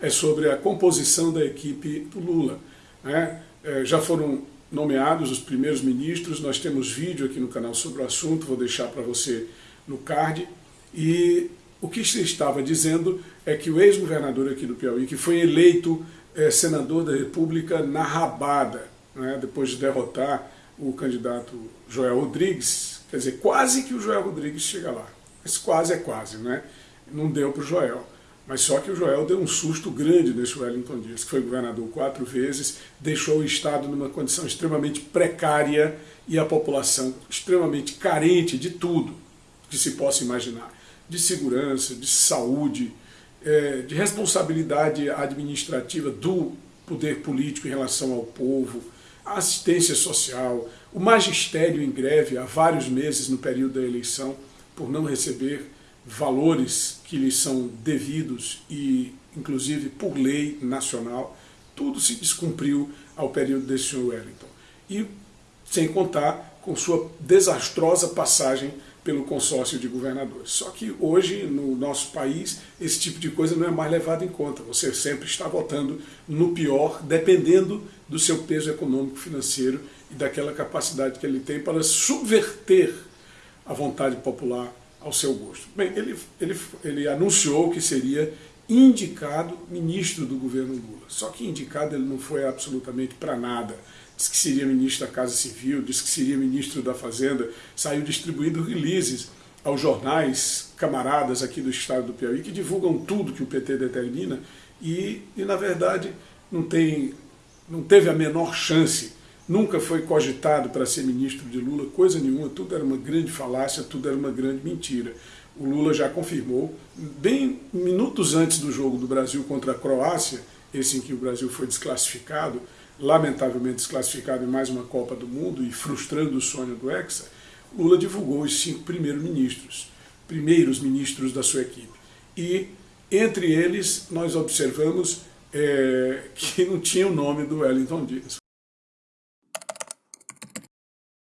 é sobre a composição da equipe do Lula. Né? É, já foram nomeados os primeiros ministros, nós temos vídeo aqui no canal sobre o assunto, vou deixar para você no card, e o que se estava dizendo é que o ex-governador aqui do Piauí, que foi eleito é, senador da República na rabada, né, depois de derrotar o candidato Joel Rodrigues, quer dizer, quase que o Joel Rodrigues chega lá. Mas quase é quase, né? Não deu para o Joel. Mas só que o Joel deu um susto grande nesse Wellington Dias, que foi governador quatro vezes, deixou o Estado numa condição extremamente precária e a população extremamente carente de tudo que se possa imaginar. De segurança, de saúde, é, de responsabilidade administrativa do poder político em relação ao povo, assistência social, o magistério em greve há vários meses no período da eleição por não receber valores que lhes são devidos e inclusive por lei nacional, tudo se descumpriu ao período desse senhor Wellington. E sem contar com sua desastrosa passagem pelo consórcio de governadores. Só que hoje, no nosso país, esse tipo de coisa não é mais levado em conta. Você sempre está votando no pior, dependendo do seu peso econômico, financeiro e daquela capacidade que ele tem para subverter a vontade popular ao seu gosto. Bem, ele, ele, ele anunciou que seria indicado ministro do governo Lula. Só que indicado ele não foi absolutamente para nada disse que seria ministro da Casa Civil, disse que seria ministro da Fazenda, saiu distribuindo releases aos jornais camaradas aqui do estado do Piauí, que divulgam tudo que o PT determina, e, e na verdade não, tem, não teve a menor chance, nunca foi cogitado para ser ministro de Lula, coisa nenhuma, tudo era uma grande falácia, tudo era uma grande mentira. O Lula já confirmou, bem minutos antes do jogo do Brasil contra a Croácia, esse em que o Brasil foi desclassificado, lamentavelmente desclassificado em mais uma Copa do Mundo e frustrando o sonho do Hexa, Lula divulgou os cinco primeiros ministros, primeiros ministros da sua equipe. E entre eles nós observamos é, que não tinha o nome do Wellington Dias.